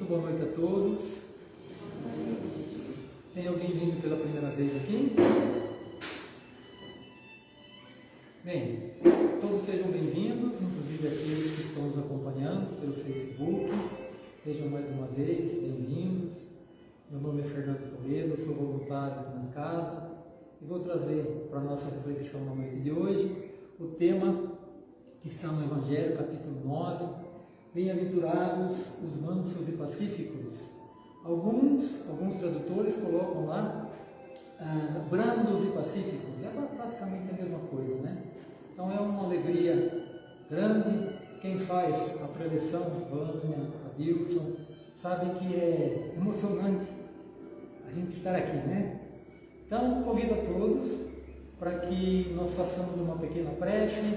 Muito boa noite a todos. Tem alguém vindo pela primeira vez aqui? Bem, todos sejam bem-vindos, inclusive aqueles que estão nos acompanhando pelo Facebook. Sejam mais uma vez bem-vindos. Meu nome é Fernando Toledo, sou voluntário na casa e vou trazer para a nossa reflexão na noite de hoje o tema que está no Evangelho, capítulo 9, Bem-aventurados os mansos e pacíficos. Alguns, alguns tradutores colocam lá ah, brandos e pacíficos. É praticamente a mesma coisa, né? Então é uma alegria grande. Quem faz a preleção, Vânia, Adilson, sabe que é emocionante a gente estar aqui, né? Então convido a todos para que nós façamos uma pequena prece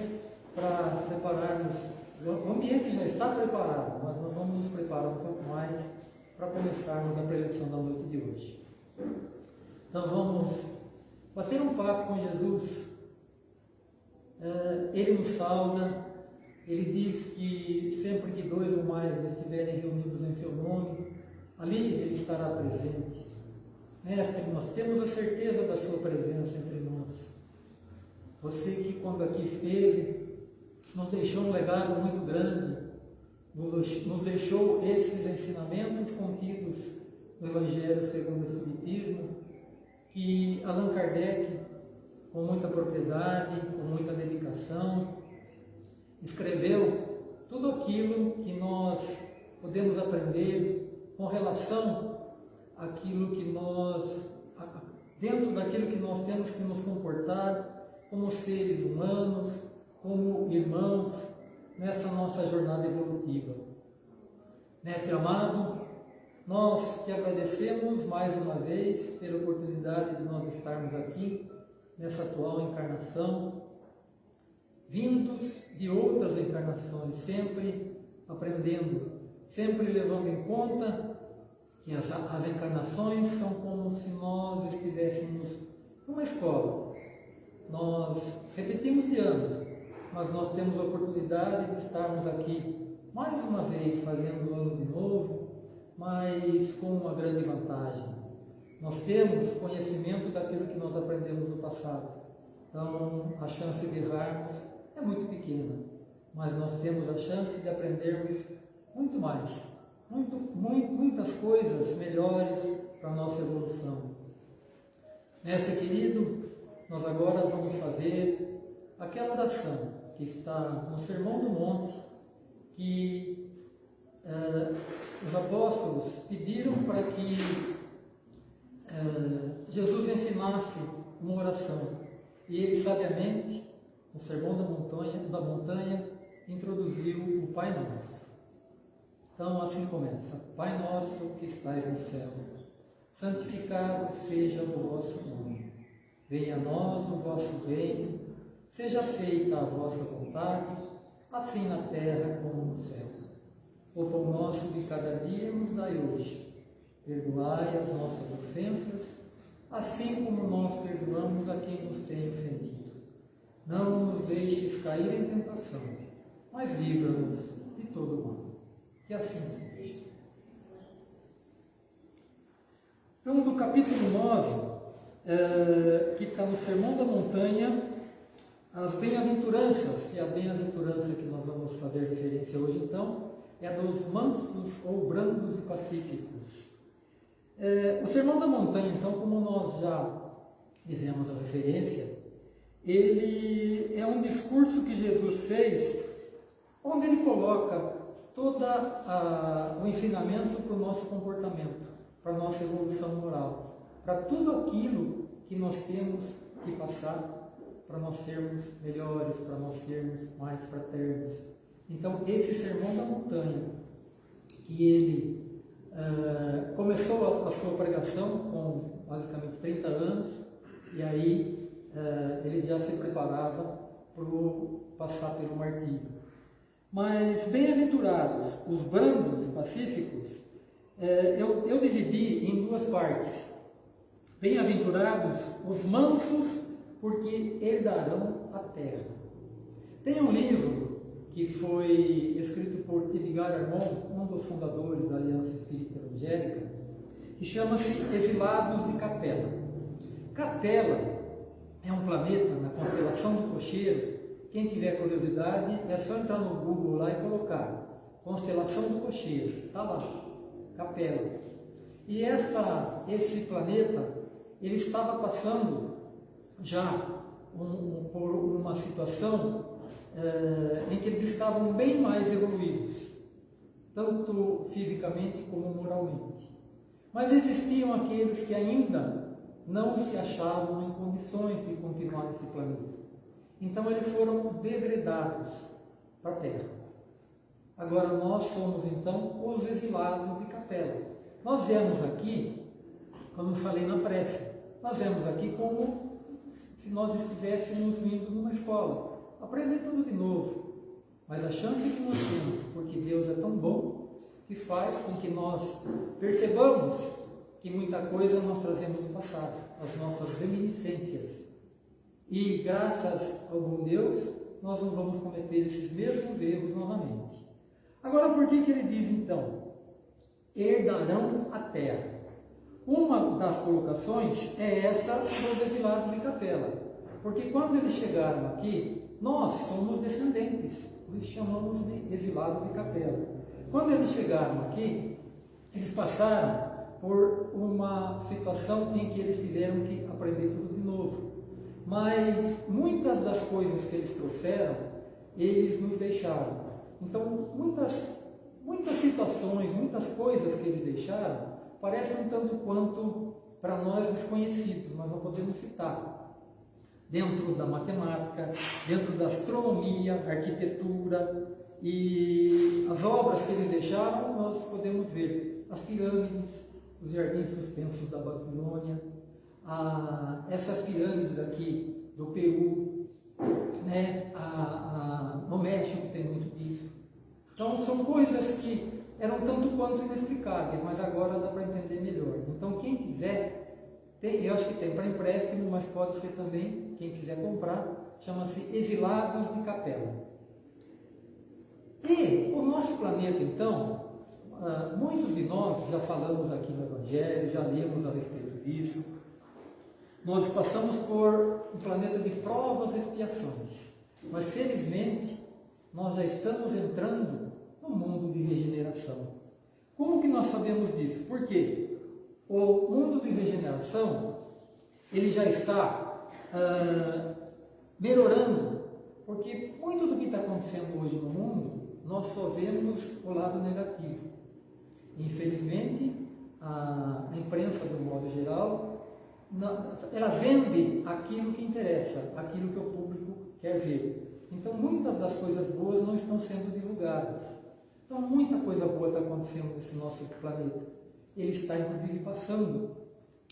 para prepararmos o ambiente já está preparado, mas nós vamos nos preparar um pouco mais para começarmos a preleção da noite de hoje. Então vamos bater um papo com Jesus. É, ele nos sauda, ele diz que sempre que dois ou mais estiverem reunidos em seu nome, ali ele estará presente. Mestre, nós temos a certeza da sua presença entre nós. Você que quando aqui esteve, nos deixou um legado muito grande, nos deixou esses ensinamentos contidos no Evangelho segundo o Espiritismo, que Allan Kardec, com muita propriedade, com muita dedicação, escreveu tudo aquilo que nós podemos aprender com relação àquilo que nós, dentro daquilo que nós temos que nos comportar como seres humanos, como irmãos nessa nossa jornada evolutiva. Mestre amado, nós te agradecemos mais uma vez pela oportunidade de nós estarmos aqui nessa atual encarnação, vindos de outras encarnações, sempre aprendendo, sempre levando em conta que as, as encarnações são como se nós estivéssemos numa escola. Nós repetimos de anos, mas nós temos a oportunidade de estarmos aqui mais uma vez fazendo o ano de novo, mas com uma grande vantagem. Nós temos conhecimento daquilo que nós aprendemos no passado. Então, a chance de errarmos é muito pequena, mas nós temos a chance de aprendermos muito mais, muito, muito, muitas coisas melhores para a nossa evolução. Mestre querido, nós agora vamos fazer aquela oração que está no Sermão do Monte, que uh, os apóstolos pediram para que uh, Jesus ensinasse uma oração. E ele sabiamente, no Sermão da Montanha, da montanha introduziu o Pai Nosso. Então assim começa: Pai nosso que estais no céu, santificado seja o vosso nome. Venha a nós o vosso reino Seja feita a vossa vontade, assim na terra como no céu. O pão nosso de cada dia nos dai hoje. Perdoai as nossas ofensas, assim como nós perdoamos a quem nos tem ofendido. Não nos deixes cair em tentação, mas livra-nos de todo mal. Que assim seja. Então, do capítulo 9, eh, que está no Sermão da Montanha, as bem-aventuranças, e a bem-aventurança que nós vamos fazer referência hoje então, é dos mansos ou brandos e pacíficos. É, o Sermão da Montanha, então, como nós já fizemos a referência, ele é um discurso que Jesus fez, onde ele coloca todo o ensinamento para o nosso comportamento, para a nossa evolução moral, para tudo aquilo que nós temos que passar para nós sermos melhores, para nós sermos mais fraternos. Então, esse sermão da montanha, que ele uh, começou a, a, sua pregação com basicamente 30 anos, e aí uh, ele já se preparava para passar pelo martírio. Mas, bem-aventurados, os brandos e pacíficos, uh, eu, eu dividi em duas partes. Bem-aventurados os mansos porque herdarão a terra. Tem um livro que foi escrito por Edgar Armand, um dos fundadores da Aliança Espírita Evangélica, que chama-se Exilados de Capela. Capela é um planeta na constelação do Cocheiro. Quem tiver curiosidade é só entrar no Google lá e colocar Constelação do Cocheiro. Está lá, Capela. E essa, esse planeta, ele estava passando já um, por uma situação eh, em que eles estavam bem mais evoluídos, tanto fisicamente como moralmente. Mas existiam aqueles que ainda não se achavam em condições de continuar nesse planeta. Então eles foram degradados para a Terra. Agora nós somos então os exilados de capela. Nós viemos aqui, como falei na prece, nós viemos aqui como se nós estivéssemos vindo numa escola, aprender tudo de novo. Mas a chance que nós temos, porque Deus é tão bom, que faz com que nós percebamos que muita coisa nós trazemos do passado, as nossas reminiscências. E graças ao bom Deus, nós não vamos cometer esses mesmos erros novamente. Agora, por que, que ele diz então? Herdarão a terra. Uma das colocações é essa dos exilados de capela. Porque quando eles chegaram aqui, nós somos descendentes, isso chamamos de exilados de capela. Quando eles chegaram aqui, eles passaram por uma situação em que eles tiveram que aprender tudo de novo. Mas muitas das coisas que eles trouxeram, eles nos deixaram. Então, muitas, muitas situações, muitas coisas que eles deixaram, parecem um tanto quanto para nós desconhecidos, mas não podemos citar. Dentro da matemática, dentro da astronomia, arquitetura e as obras que eles deixaram, nós podemos ver as pirâmides, os jardins suspensos da Babilônia, a, essas pirâmides aqui do Peru, né, a, a, no México tem muito disso. Então são coisas que eram tanto quanto inexplicáveis, mas agora dá para entender melhor. Então quem quiser, tem, eu acho que tem para empréstimo, mas pode ser também, quem quiser comprar, chama-se Exilados de Capela. E o nosso planeta, então, ah, muitos de nós já falamos aqui no Evangelho, já lemos a respeito disso. Nós passamos por um planeta de provas e expiações, mas felizmente nós já estamos entrando no mundo de regeneração. Como que nós sabemos disso? Porque o mundo de regeneração ele já está ah, melhorando, porque muito do que está acontecendo hoje no mundo nós só vemos o lado negativo. Infelizmente, a imprensa, do modo geral, ela vende aquilo que interessa, aquilo que o público quer ver. Então, muitas das coisas boas não estão sendo divulgadas. Então, muita coisa boa está acontecendo nesse nosso planeta. Ele está, inclusive, passando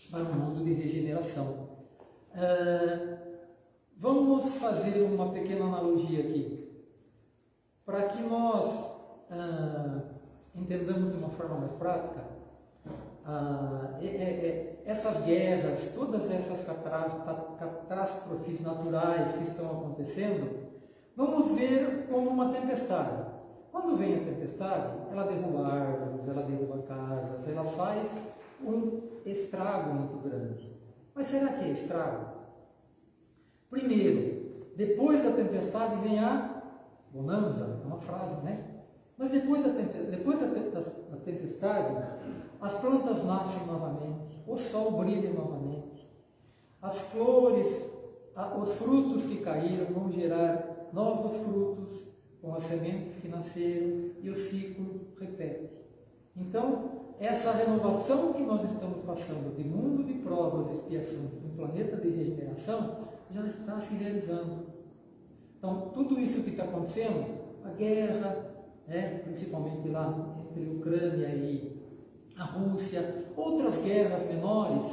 para um mundo de regeneração. Uh, vamos fazer uma pequena analogia aqui. Para que nós uh, entendamos de uma forma mais prática, ah, é, é, essas guerras, todas essas catástrofes naturais que estão acontecendo, vamos ver como uma tempestade. Quando vem a tempestade, ela derruba árvores, ela derruba casas, ela faz um estrago muito grande. Mas será que é estrago? Primeiro, depois da tempestade vem a bonança, é uma frase, né? Mas depois da, depois da tempestade, as plantas nascem novamente, o sol brilha novamente, as flores, os frutos que caíram vão gerar novos frutos com as sementes que nasceram e o ciclo repete. Então, essa renovação que nós estamos passando de mundo de provas e expiações para um planeta de regeneração já está se realizando. Então, tudo isso que está acontecendo, a guerra, né, principalmente lá entre Ucrânia e a Rússia, outras guerras menores,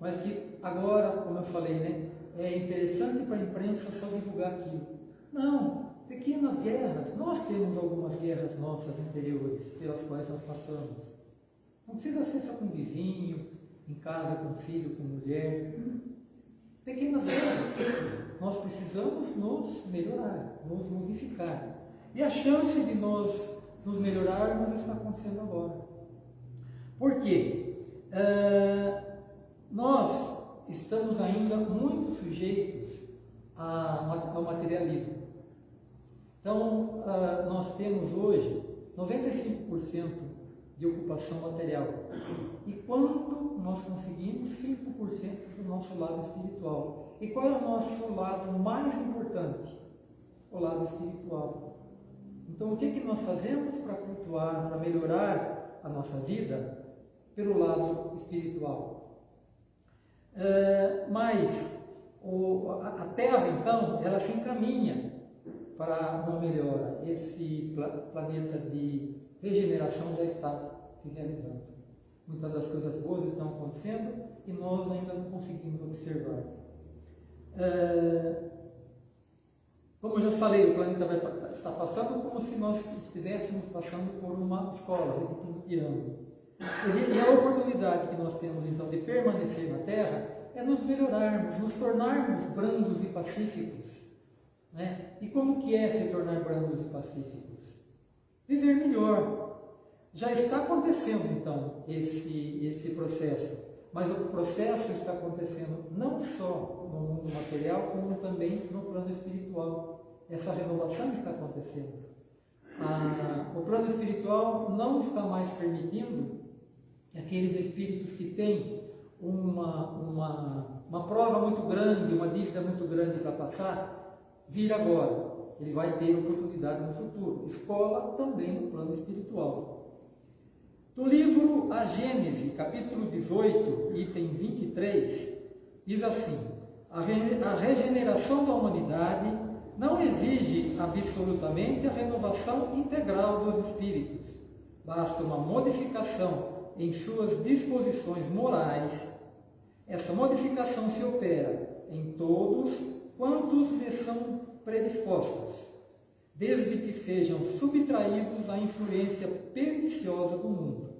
mas que agora, como eu falei, né, é interessante para a imprensa só divulgar aquilo. Não, pequenas guerras. Nós temos algumas guerras nossas interiores pelas quais nós passamos. Não precisa ser só com vizinho, em casa com filho, com mulher. Pequenas guerras. Nós precisamos nos melhorar, nos modificar. E a chance de nós nos melhorarmos está acontecendo agora. Por quê? Uh, nós estamos ainda muito sujeitos ao materialismo. Então, uh, nós temos hoje 95% de ocupação material. E quando nós conseguimos 5% do nosso lado espiritual? E qual é o nosso lado mais importante? O lado espiritual. Então, o que, que nós fazemos para cultuar, para melhorar a nossa vida? Pelo lado espiritual. É, mas a Terra, então, ela se encaminha para uma melhora. Esse pla planeta de regeneração já está se realizando. Muitas das coisas boas estão acontecendo e nós ainda não conseguimos observar. É, como eu já falei, o planeta vai estar passando como se nós estivéssemos passando por uma escola, repetindo piano. E a oportunidade que nós temos então de permanecer na Terra é nos melhorarmos, nos tornarmos brandos e pacíficos. Né? E como que é se tornar brandos e pacíficos? Viver melhor. Já está acontecendo então esse, esse processo, mas o processo está acontecendo não só no mundo material, como também no plano espiritual. Essa renovação está acontecendo. Ah, o plano espiritual não está mais permitindo aqueles espíritos que têm uma, uma, uma prova muito grande, uma dívida muito grande para passar, vir agora. Ele vai ter oportunidade no futuro. Escola também no plano espiritual. No livro A Gênese, capítulo 18, item 23, diz assim: a regeneração da humanidade não exige absolutamente a renovação integral dos espíritos. Basta uma modificação em suas disposições morais, essa modificação se opera em todos quantos lhe são predispostos, desde que sejam subtraídos à influência perniciosa do mundo.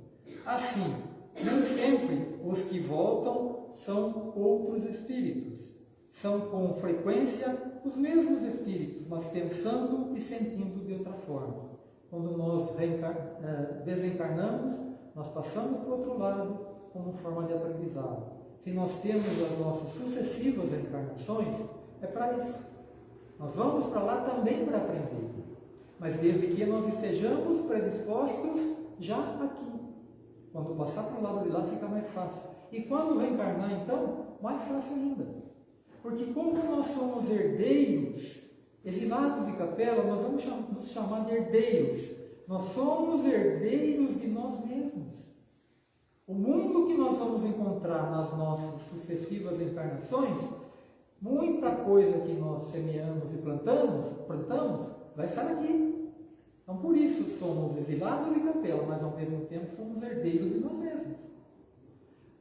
Assim, nem sempre os que voltam são outros espíritos. São com frequência os mesmos espíritos, mas pensando e sentindo de outra forma. Quando nós eh, desencarnamos, nós passamos para o outro lado como forma de aprendizado. Se nós temos as nossas sucessivas encarnações, é para isso. Nós vamos para lá também para aprender. Mas desde que nós estejamos predispostos já aqui. Quando passar para o lado de lá fica mais fácil. E quando reencarnar, então, mais fácil ainda. Porque como nós somos herdeiros, exilados de capela, nós vamos nos chamar de herdeiros nós somos herdeiros de nós mesmos. O mundo que nós vamos encontrar nas nossas sucessivas encarnações, muita coisa que nós semeamos e plantamos, plantamos vai estar aqui. Então, por isso, somos exilados em capela, mas ao mesmo tempo somos herdeiros de nós mesmos.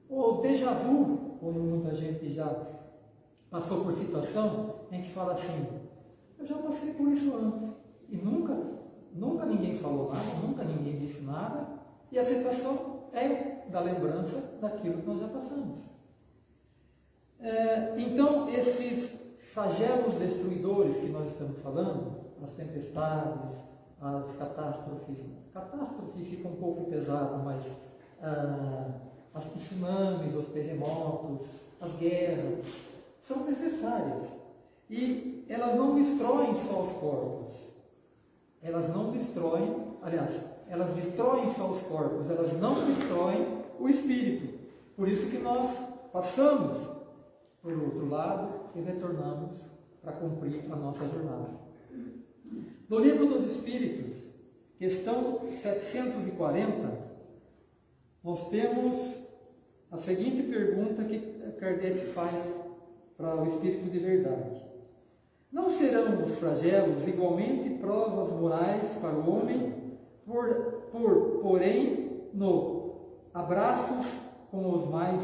O déjà vu, como muita gente já passou por situação em que fala assim, eu já passei por isso antes e nunca Nunca ninguém falou nada, nunca ninguém disse nada, e a situação é da lembrança daquilo que nós já passamos. É, então, esses flagelos destruidores que nós estamos falando, as tempestades, as catástrofes, catástrofe fica um pouco pesado, mas ah, as tsunamis, os terremotos, as guerras, são necessárias. E elas não destroem só os corpos, elas não destroem, aliás, elas destroem só os corpos, elas não destroem o espírito. Por isso que nós passamos por outro lado e retornamos para cumprir a nossa jornada. No livro dos Espíritos, questão 740, nós temos a seguinte pergunta que Kardec faz para o Espírito de Verdade. Não serão os flagelos igualmente provas morais para o homem, por, por porém, no abraços com, os mais,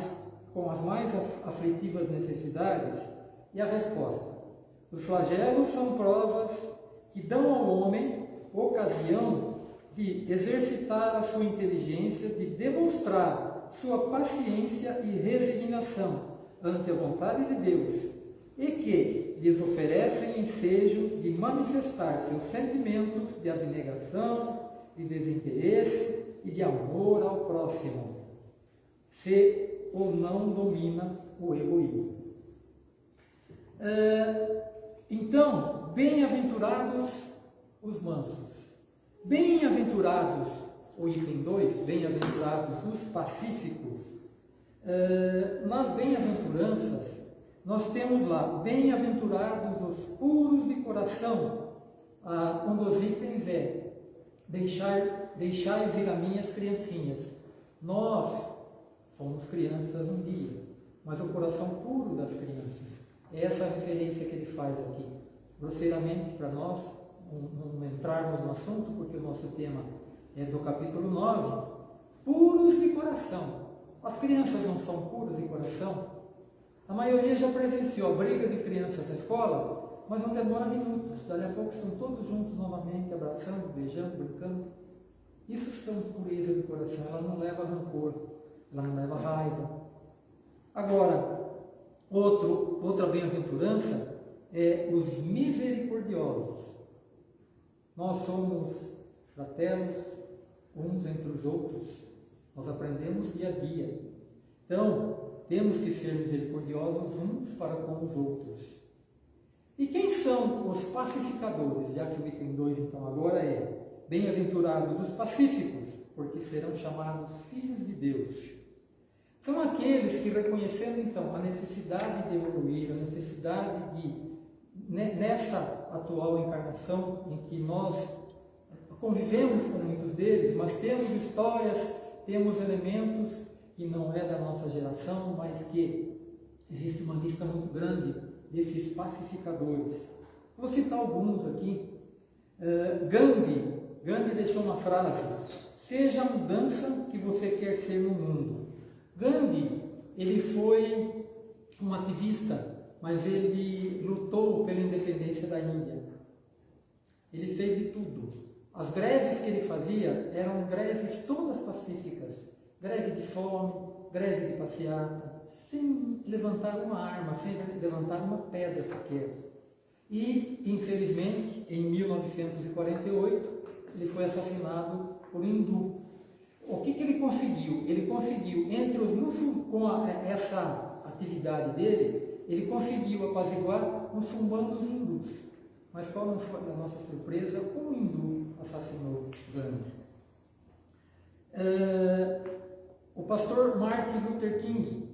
com as mais aflitivas necessidades? E a resposta: os flagelos são provas que dão ao homem ocasião de exercitar a sua inteligência, de demonstrar sua paciência e resignação ante a vontade de Deus e que lhes oferecem ensejo de manifestar seus sentimentos de abnegação, de desinteresse e de amor ao próximo, se ou não domina o egoísmo. É, então, bem-aventurados os mansos, bem-aventurados, o item 2, bem-aventurados os pacíficos. É, nas bem-aventuranças, nós temos lá, bem-aventurados os puros de coração, ah, um dos itens é, deixar, deixar vir a minhas criancinhas. Nós fomos crianças um dia, mas o coração puro das crianças. É essa referência que ele faz aqui. Grosseiramente, para nós, não entrarmos no assunto, porque o nosso tema é do capítulo 9, puros de coração. As crianças não são puras de coração? A maioria já presenciou a briga de crianças na escola, mas não demora minutos. Dali a pouco estão todos juntos novamente, abraçando, beijando, brincando. Isso são pureza de coração. Ela não leva rancor, não leva raiva. Agora, outro, outra bem-aventurança é os misericordiosos. Nós somos fraternos uns entre os outros. Nós aprendemos dia a dia. Então, temos que ser misericordiosos uns para com os outros. E quem são os pacificadores? Já que o item 2 então agora é Bem-aventurados os pacíficos, porque serão chamados filhos de Deus. São aqueles que, reconhecendo então a necessidade de evoluir, a necessidade de, nessa atual encarnação em que nós convivemos com muitos deles, mas temos histórias, temos elementos que não é da nossa geração, mas que existe uma lista muito grande desses pacificadores. Vou citar alguns aqui. Uh, Gandhi, Gandhi deixou uma frase: seja a mudança que você quer ser no mundo. Gandhi, ele foi um ativista, mas ele lutou pela independência da Índia. Ele fez de tudo. As greves que ele fazia eram greves todas pacíficas greve de fome, greve de passeata, sem levantar uma arma, sem levantar uma pedra sequer. E, infelizmente, em 1948, ele foi assassinado por um hindu. O que, que ele conseguiu? Ele conseguiu, entre os com a, essa atividade dele, ele conseguiu apaziguar muçulmanos e hindus. Mas qual não foi a nossa surpresa? Um hindu assassinou Gandhi. Uh, o pastor Martin Luther King,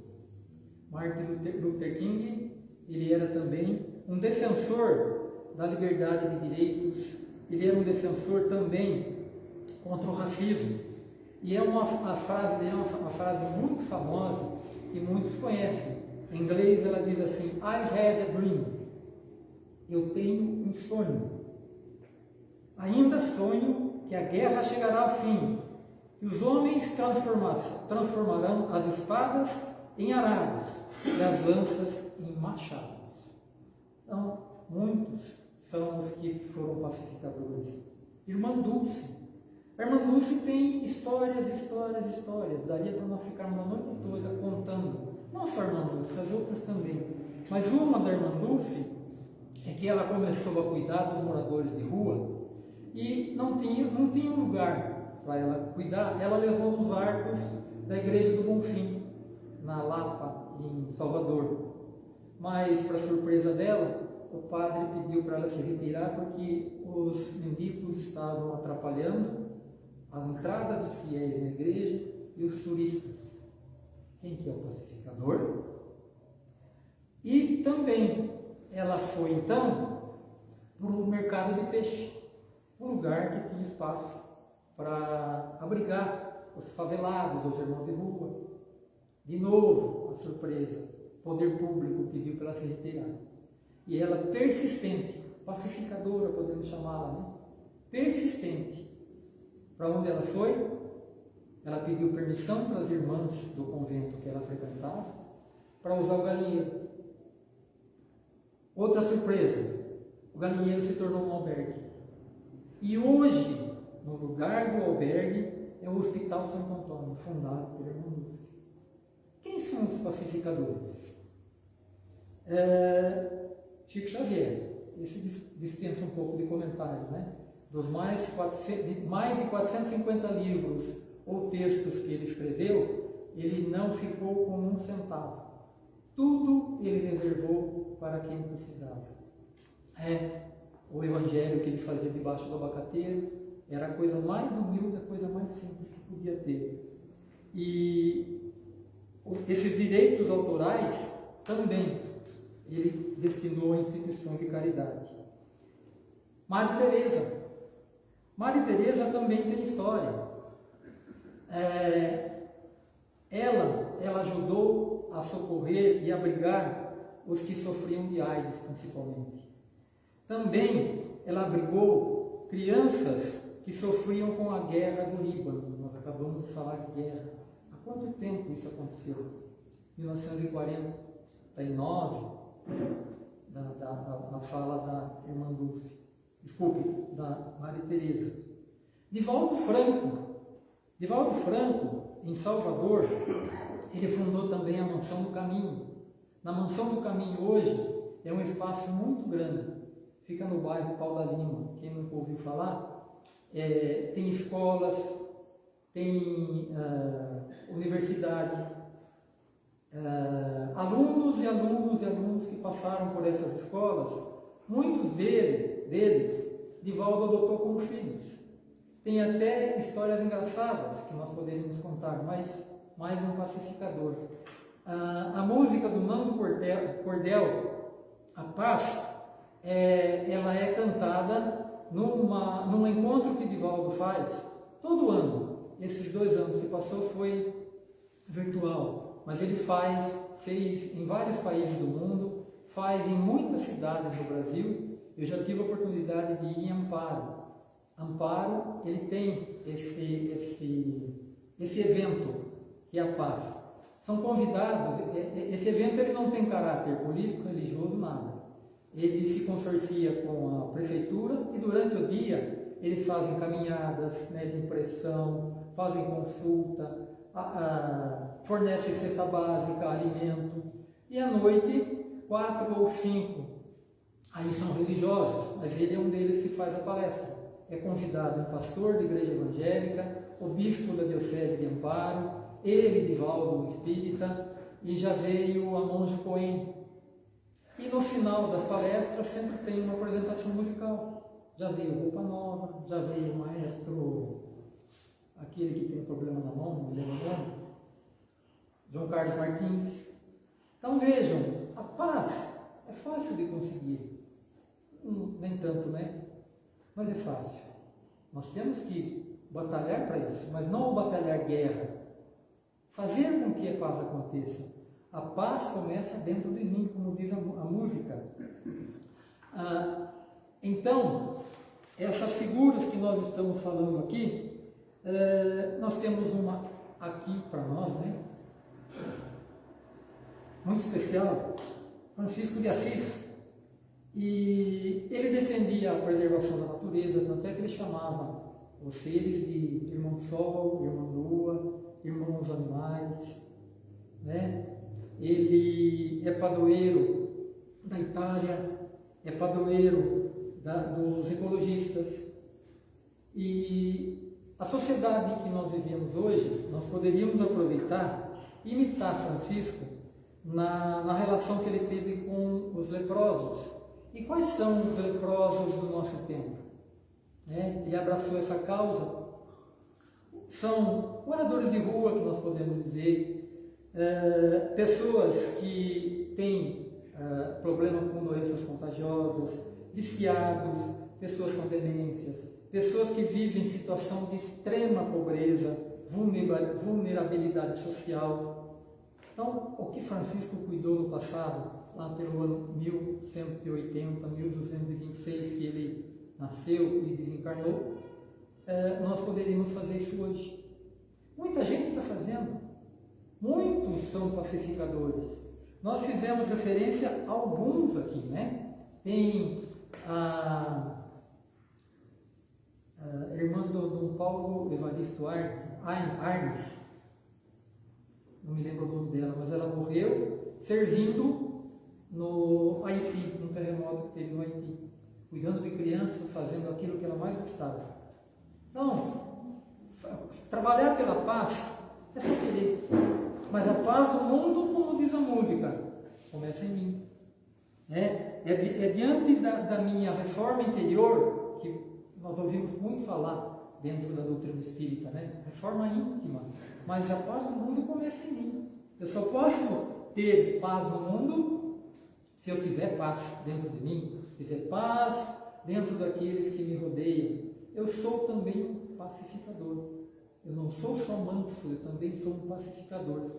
Martin Luther King, ele era também um defensor da liberdade de direitos, ele era um defensor também contra o racismo. E é uma a frase é uma, uma frase muito famosa que muitos conhecem. Em inglês ela diz assim: I have a dream. Eu tenho um sonho. Ainda sonho que a guerra chegará ao fim e os homens transformarão as espadas em arados e as lanças em machados. Então, muitos são os que foram pacificadores. Irmã Dulce. A irmã Dulce tem histórias, histórias, histórias. Daria para nós ficarmos a noite toda contando. Não só a irmã Dulce, as outras também. Mas uma da irmã Dulce é que ela começou a cuidar dos moradores de rua e não tinha, não tinha lugar para ela cuidar, ela levou os arcos da igreja do Bonfim, na Lapa, em Salvador. Mas, para surpresa dela, o padre pediu para ela se retirar porque os mendigos estavam atrapalhando a entrada dos fiéis na igreja e os turistas. Quem que é o pacificador? E também ela foi então para o mercado de peixe, um lugar que tinha espaço para abrigar os favelados, os irmãos de rua. De novo, a surpresa, o poder público pediu para ela se retirar. E ela, persistente, pacificadora, podemos chamá-la, né? persistente, para onde ela foi? Ela pediu permissão para as irmãs do convento que ela frequentava para usar o galinheiro. Outra surpresa, o galinheiro se tornou um albergue. E hoje, no lugar do albergue é o Hospital Santo Antônio, fundado por irmão Lúcio. Quem são os pacificadores? É, Chico Xavier, esse dispensa um pouco de comentários, né? Dos mais, 400, de mais de 450 livros ou textos que ele escreveu, ele não ficou com um centavo. Tudo ele reservou para quem precisava. É, o evangelho que ele fazia debaixo do abacateiro era a coisa mais humilde, a coisa mais simples que podia ter. E esses direitos autorais também ele destinou a instituições de caridade. Maria Teresa. Maria Teresa também tem história. É, ela, ela ajudou a socorrer e abrigar os que sofriam de AIDS, principalmente. Também ela abrigou crianças que sofriam com a guerra do Líbano. Nós acabamos de falar de guerra. Há quanto tempo isso aconteceu? 1949, da, da, da, fala da irmã Dulce, desculpe, da Maria Tereza. Divaldo Franco, Divaldo Franco, em Salvador, ele fundou também a Mansão do Caminho. Na Mansão do Caminho hoje é um espaço muito grande, fica no bairro Paula Lima, quem nunca ouviu falar, é, tem escolas, tem uh, universidade, uh, alunos e alunos e alunos que passaram por essas escolas, muitos dele, deles, Divaldo adotou como filhos. Tem até histórias engraçadas que nós poderíamos contar, mas mais um pacificador. Uh, a música do Nando Cordel, Cordel A Paz, é, ela é cantada numa, num encontro que Divaldo faz todo ano. Esses dois anos que passou foi virtual mas ele faz, fez em vários países do mundo, faz em muitas cidades do Brasil. Eu já tive a oportunidade de ir em Amparo. Amparo, ele tem esse, esse, esse evento, que é a paz. São convidados, esse evento ele não tem caráter político, religioso, nada. Ele se consorcia com a prefeitura e durante o dia eles fazem caminhadas né, de impressão, fazem consulta, a, a, fornece cesta básica, alimento, e à noite, quatro ou cinco, aí são religiosos, mas ele é um deles que faz a palestra. É convidado um pastor da igreja evangélica, o bispo da diocese de Amparo, ele, Divaldo, um espírita, e já veio a monja Coen. E no final das palestras sempre tem uma apresentação musical. Já veio roupa nova, já veio o maestro aquele que tem problema na mão, me lembro o João Carlos Martins. Então vejam, a paz é fácil de conseguir. Hum, nem tanto, né? Mas é fácil. Nós temos que batalhar para isso, mas não batalhar guerra. Fazer com que a paz aconteça. A paz começa dentro de mim, como diz a, a música. Ah, então, essas figuras que nós estamos falando aqui, é, nós temos uma aqui para nós, né? Muito especial, Francisco de Assis. E ele defendia a preservação da natureza, tanto é que ele chamava os seres de irmão sol, irmã lua, irmãos animais, né? Ele é padroeiro da Itália, é padroeiro da, dos ecologistas e a sociedade que nós vivemos hoje, nós poderíamos aproveitar imitar Francisco na, na relação que ele teve com os leprosos. E quais são os leprosos do nosso tempo? É, ele abraçou essa causa. São moradores de rua, que nós podemos dizer, é, pessoas que têm é, problema com doenças contagiosas, viciados, pessoas com demências, pessoas que vivem em situação de extrema pobreza, vulnerabilidade social. Então, o que Francisco cuidou no passado, lá pelo ano 1180, 1226, que ele nasceu e desencarnou, é, nós poderíamos fazer isso hoje. Muita gente está fazendo. Muitos são pacificadores. Nós fizemos referência a alguns aqui, né? Tem a uh, irmã do Dom Paulo Evaristo Arnes, não me lembro o nome dela, mas ela morreu servindo no Haiti, num terremoto que teve no Haiti, cuidando de crianças, fazendo aquilo que ela mais gostava. Então, trabalhar pela paz é só querer. Mas a paz do mundo, como diz a música, começa em mim. É, é, é diante da, da minha reforma interior, que nós ouvimos muito falar dentro da doutrina espírita, né? Reforma íntima. Mas a paz do mundo começa em mim. Eu só posso ter paz no mundo se eu tiver paz dentro de mim, tiver paz dentro daqueles que me rodeiam. Eu sou também um pacificador. Eu não sou só manso, eu também sou um pacificador.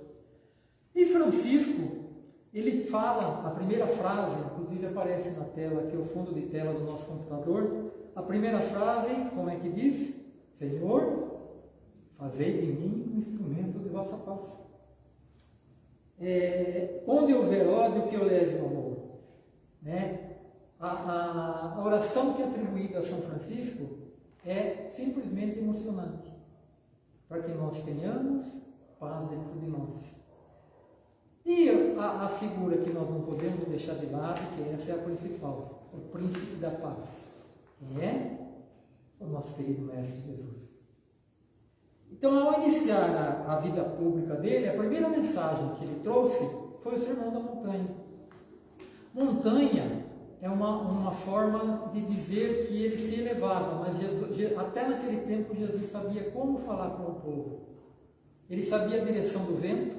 E Francisco, ele fala, a primeira frase, inclusive aparece na tela, que é o fundo de tela do nosso computador. A primeira frase, como é que diz? Senhor, fazei de mim um instrumento de vossa paz. É, onde houver ódio, que eu leve o amor. Né? A, a, a oração que é atribuída a São Francisco é simplesmente emocionante, para que nós tenhamos paz dentro de nós. E a, a, figura que nós não podemos deixar de lado, que essa é a principal, o príncipe da paz, que é o nosso querido Mestre Jesus. Então, ao iniciar a, a vida pública dele, a primeira mensagem que ele trouxe foi o Sermão da Montanha. Montanha é uma, uma forma de dizer que ele se elevava, mas Jesus, até naquele tempo Jesus sabia como falar com o povo. Ele sabia a direção do vento,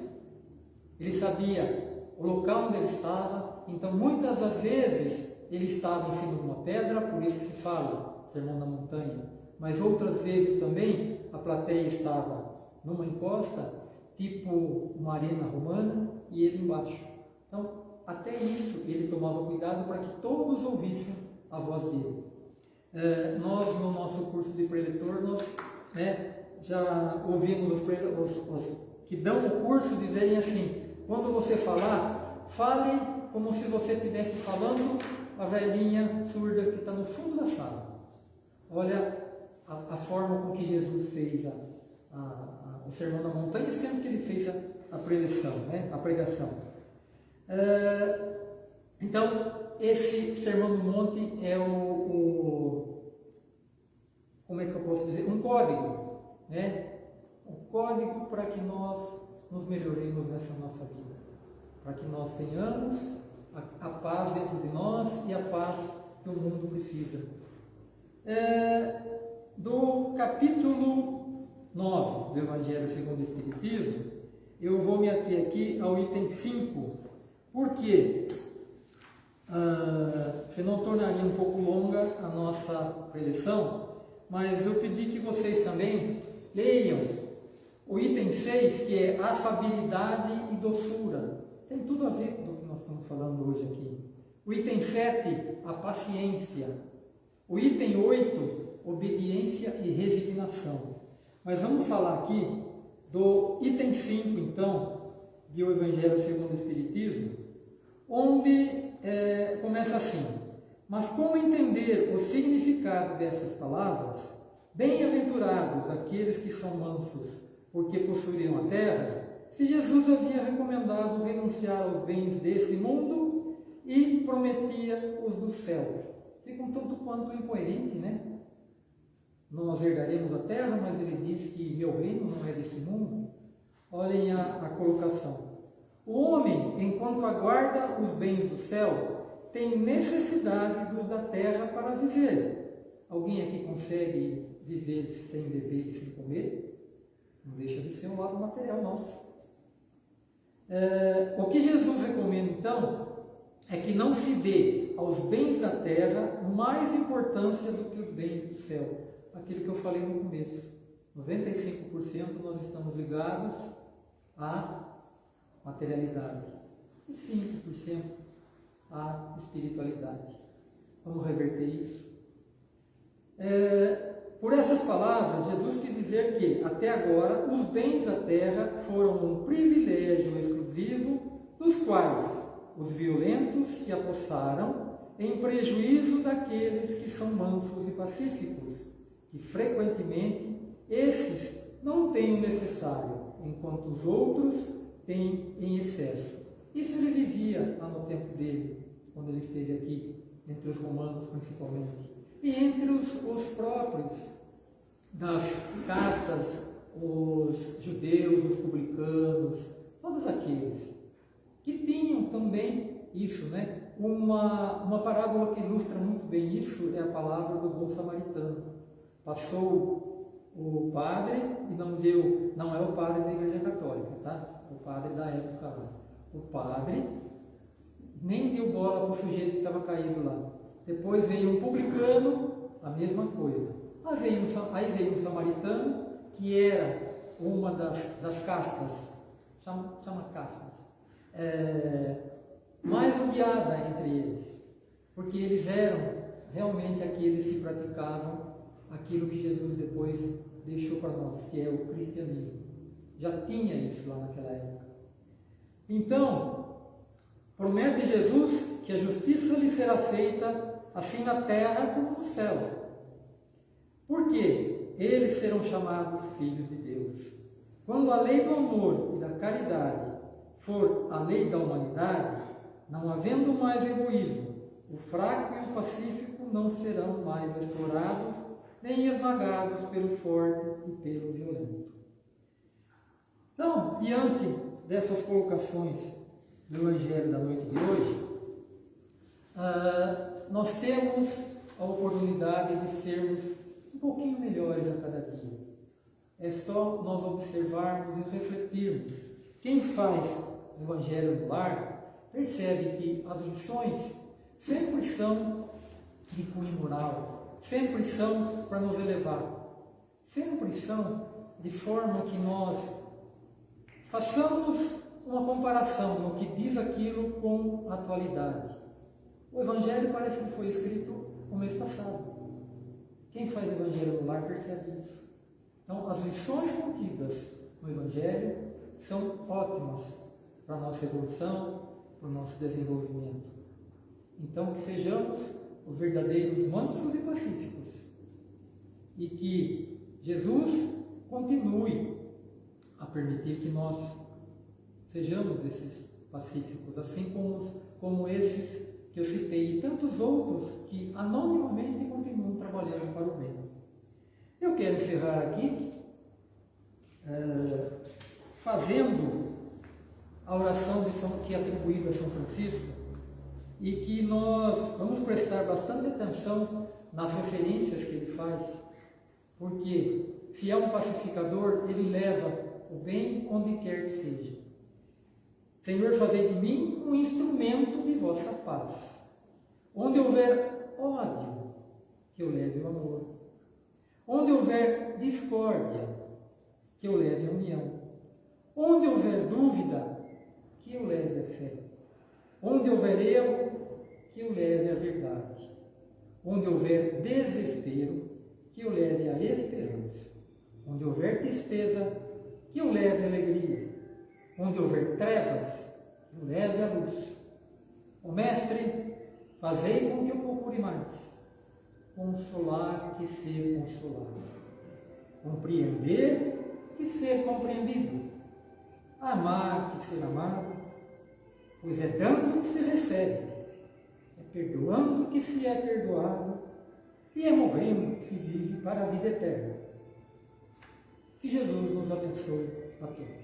ele sabia o local onde ele estava, então muitas das vezes ele estava em cima de uma pedra, por isso que se fala Sermão da Montanha, mas outras vezes também a plateia estava numa encosta, tipo uma arena romana, e ele embaixo. Então, até isso ele tomava cuidado para que todos ouvissem a voz dele. É, nós, no nosso curso de preletor, nós né, já ouvimos os, os, os que dão o curso dizerem assim, quando você falar, fale como se você estivesse falando a velhinha surda que está no fundo da sala. Olha a, a, forma com que Jesus fez a, a, o sermão da montanha, sempre que ele fez a, preleção, né? a pregação. É, então, esse sermão do monte é o, o, como é que eu posso dizer, um código, né? Um código para que nós nos melhoremos nessa nossa vida. Para que nós tenhamos a, a, paz dentro de nós e a paz que o mundo precisa. É, do capítulo 9 do Evangelho segundo o Espiritismo, eu vou me ater aqui ao item 5, porque ah, senão tornaria um pouco longa a nossa preleção, mas eu pedi que vocês também leiam o item 6, que é afabilidade e doçura, tem tudo a ver com o que nós estamos falando hoje aqui. O item 7, a paciência. O item 8, obediência e resignação. Mas vamos falar aqui do item 5, então, de O Evangelho segundo o Espiritismo, onde é, começa assim: Mas como entender o significado dessas palavras? Bem-aventurados aqueles que são mansos porque possuiriam a terra, se Jesus havia recomendado renunciar aos bens desse mundo e prometia os do céu. Fica um tanto quanto incoerente, né? Nós herdaremos a terra, mas ele diz que meu reino não é desse mundo. Olhem a, a colocação. O homem, enquanto aguarda os bens do céu, tem necessidade dos da terra para viver. Alguém aqui consegue viver sem beber e sem comer? Não deixa de ser um lado material nosso. É, o que Jesus recomenda então é que não se dê aos bens da terra mais importância do que os bens do céu. Aquilo que eu falei no começo. 95% nós estamos ligados à materialidade e 5% à espiritualidade. Vamos reverter isso. É, por essas palavras, Jesus quis dizer que, até agora, os bens da terra foram um privilégio exclusivo dos quais os violentos se apossaram em prejuízo daqueles que são mansos e pacíficos, que frequentemente esses não têm o necessário, enquanto os outros têm em excesso. Isso ele vivia lá no tempo dele, quando ele esteve aqui, entre os romanos principalmente. E entre os, os próprios das castas, os judeus, os publicanos, todos aqueles que tinham também isso, né? Uma, uma parábola que ilustra muito bem isso é a palavra do bom samaritano. Passou o padre e não deu, não é o padre da igreja católica, tá? O padre da época lá. O padre nem deu bola para o sujeito que estava caído lá. Depois veio um publicano, a mesma coisa. Aí veio um, aí veio um samaritano, que era uma das, das castas, chama, chama castas, é, mais odiada entre eles, porque eles eram realmente aqueles que praticavam aquilo que Jesus depois deixou para nós, que é o cristianismo. Já tinha isso lá naquela época. Então, promete Jesus que a justiça lhe será feita assim na terra como no céu. Por quê? Eles serão chamados filhos de Deus. Quando a lei do amor e da caridade for a lei da humanidade, não havendo mais egoísmo, o fraco e o pacífico não serão mais explorados nem esmagados pelo forte e pelo violento. Então, diante dessas colocações do Evangelho da noite de hoje, uh, nós temos a oportunidade de sermos um pouquinho melhores a cada dia. É só nós observarmos e refletirmos. Quem faz o Evangelho no lar percebe que as lições sempre são de cunho moral, sempre são para nos elevar, sempre são de forma que nós façamos uma comparação no que diz aquilo com a atualidade. O Evangelho parece que foi escrito no mês passado. Quem faz o Evangelho no lar percebe isso. Então, as lições contidas no Evangelho são ótimas para a nossa evolução, para o nosso desenvolvimento. Então, que sejamos os verdadeiros mansos e pacíficos. E que Jesus continue a permitir que nós sejamos esses pacíficos, assim como, como esses que eu citei e tantos outros que anonimamente continuam trabalhando para o bem. Eu quero encerrar aqui é, fazendo a oração de São, que é atribuída a São Francisco e que nós vamos prestar bastante atenção nas referências que ele faz, porque se é um pacificador, ele leva o bem onde quer que seja. Senhor, fazei de mim um instrumento de vossa paz. Onde houver ódio, que eu leve o amor. Onde houver discórdia, que eu leve a união. Onde houver dúvida, que eu leve a fé. Onde houver erro, que eu leve a verdade. Onde houver desespero, que eu leve a esperança. Onde houver tristeza, que eu leve a alegria. Onde houver trevas, que eu leve a luz. O Mestre, fazei com que eu procure mais. Consolar que ser consolado. Compreender que ser compreendido. Amar que ser amado pois é dando que se recebe, perdoando que se é perdoado, e é morrendo que se vive para a vida eterna. Que Jesus nos abençoe a todos.